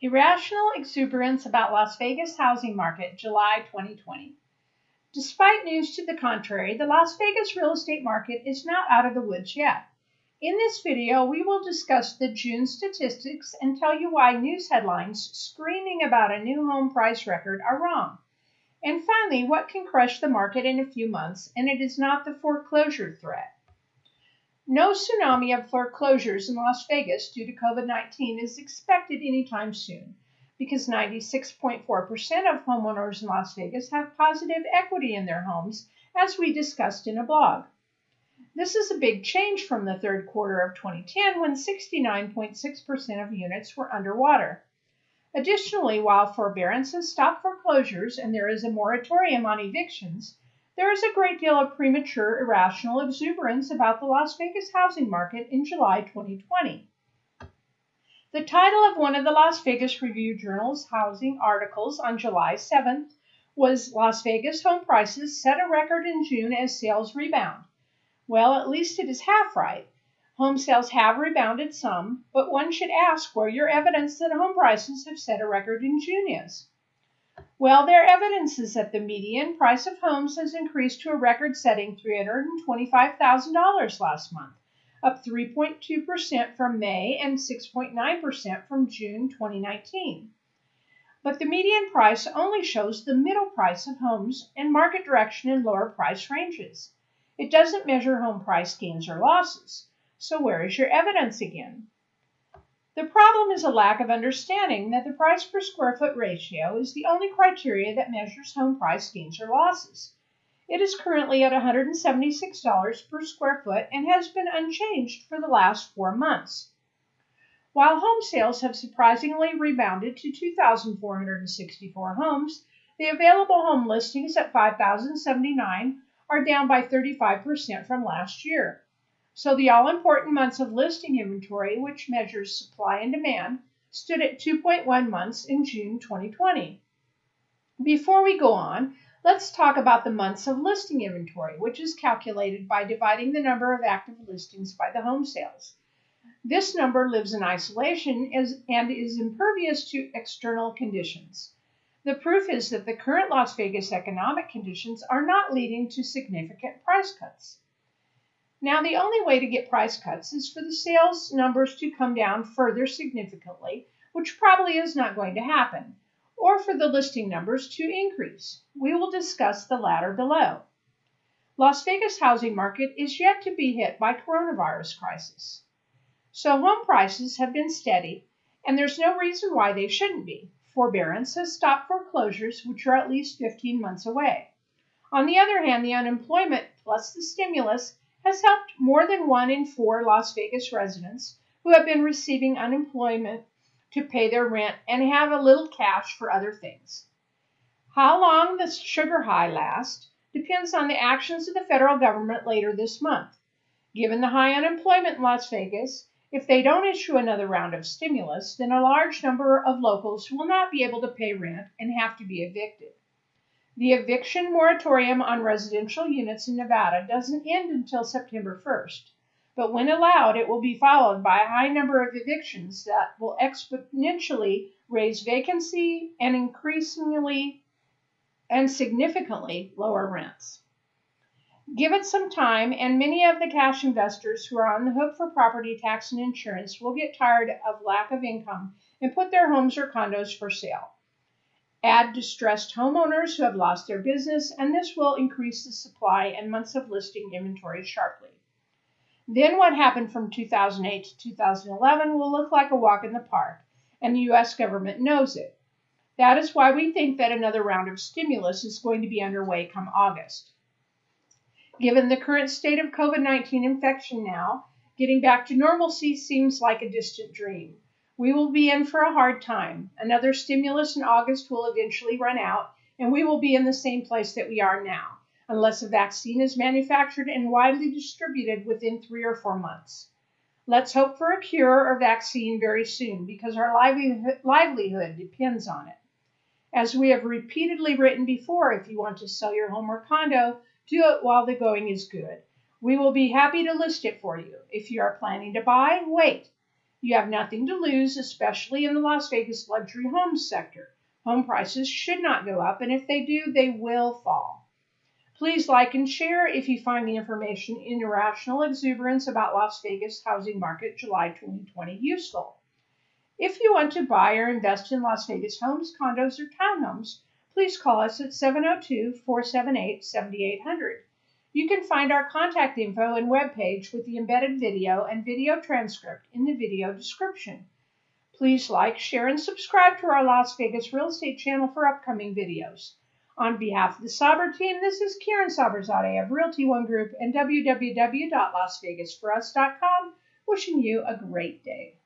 Irrational exuberance about Las Vegas housing market, July 2020. Despite news to the contrary, the Las Vegas real estate market is not out of the woods yet. In this video, we will discuss the June statistics and tell you why news headlines screaming about a new home price record are wrong. And finally, what can crush the market in a few months, and it is not the foreclosure threat. No tsunami of foreclosures in Las Vegas due to COVID 19 is expected anytime soon because 96.4% of homeowners in Las Vegas have positive equity in their homes, as we discussed in a blog. This is a big change from the third quarter of 2010 when 69.6% of units were underwater. Additionally, while forbearance has stopped foreclosures and there is a moratorium on evictions, there is a great deal of premature, irrational exuberance about the Las Vegas housing market in July 2020. The title of one of the Las Vegas Review Journal's housing articles on July 7th was Las Vegas Home Prices Set a Record in June as Sales Rebound. Well, at least it is half right. Home sales have rebounded some, but one should ask where your evidence that home prices have set a record in June is. Well, their evidence is that the median price of homes has increased to a record setting $325,000 last month, up 3.2% from May and 6.9% from June 2019. But the median price only shows the middle price of homes and market direction in lower price ranges. It doesn't measure home price gains or losses. So where is your evidence again? The problem is a lack of understanding that the price per square foot ratio is the only criteria that measures home price gains or losses. It is currently at $176 per square foot and has been unchanged for the last four months. While home sales have surprisingly rebounded to 2,464 homes, the available home listings at 5,079 are down by 35% from last year. So the all important months of listing inventory, which measures supply and demand, stood at 2.1 months in June 2020. Before we go on, let's talk about the months of listing inventory, which is calculated by dividing the number of active listings by the home sales. This number lives in isolation and is impervious to external conditions. The proof is that the current Las Vegas economic conditions are not leading to significant price cuts. Now, the only way to get price cuts is for the sales numbers to come down further significantly, which probably is not going to happen, or for the listing numbers to increase. We will discuss the latter below. Las Vegas housing market is yet to be hit by coronavirus crisis. So home prices have been steady, and there's no reason why they shouldn't be. Forbearance has stopped foreclosures, which are at least 15 months away. On the other hand, the unemployment plus the stimulus has helped more than one in four Las Vegas residents who have been receiving unemployment to pay their rent and have a little cash for other things. How long the sugar high lasts depends on the actions of the federal government later this month. Given the high unemployment in Las Vegas, if they don't issue another round of stimulus, then a large number of locals will not be able to pay rent and have to be evicted. The eviction moratorium on residential units in Nevada doesn't end until September 1st, but when allowed, it will be followed by a high number of evictions that will exponentially raise vacancy and increasingly and significantly lower rents. Give it some time, and many of the cash investors who are on the hook for property tax and insurance will get tired of lack of income and put their homes or condos for sale. Add distressed homeowners who have lost their business, and this will increase the supply and months of listing inventory sharply. Then what happened from 2008 to 2011 will look like a walk in the park, and the U.S. government knows it. That is why we think that another round of stimulus is going to be underway come August. Given the current state of COVID 19 infection now, getting back to normalcy seems like a distant dream. We will be in for a hard time. Another stimulus in August will eventually run out, and we will be in the same place that we are now, unless a vaccine is manufactured and widely distributed within three or four months. Let's hope for a cure or vaccine very soon because our livelihood depends on it. As we have repeatedly written before, if you want to sell your home or condo, do it while the going is good. We will be happy to list it for you. If you are planning to buy, wait. You have nothing to lose, especially in the Las Vegas luxury homes sector. Home prices should not go up, and if they do, they will fall. Please like and share if you find the information in Irrational Exuberance about Las Vegas housing market July 2020 useful. If you want to buy or invest in Las Vegas homes, condos, or townhomes, please call us at 702 478 7800. You can find our contact info and webpage with the embedded video and video transcript in the video description. Please like, share, and subscribe to our Las Vegas real estate channel for upcoming videos. On behalf of the Saber team, this is Karen Saberzadeh of Realty One Group and www.lasvegasforus.com wishing you a great day.